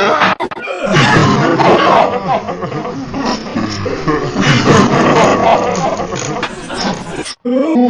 Ah! Oh!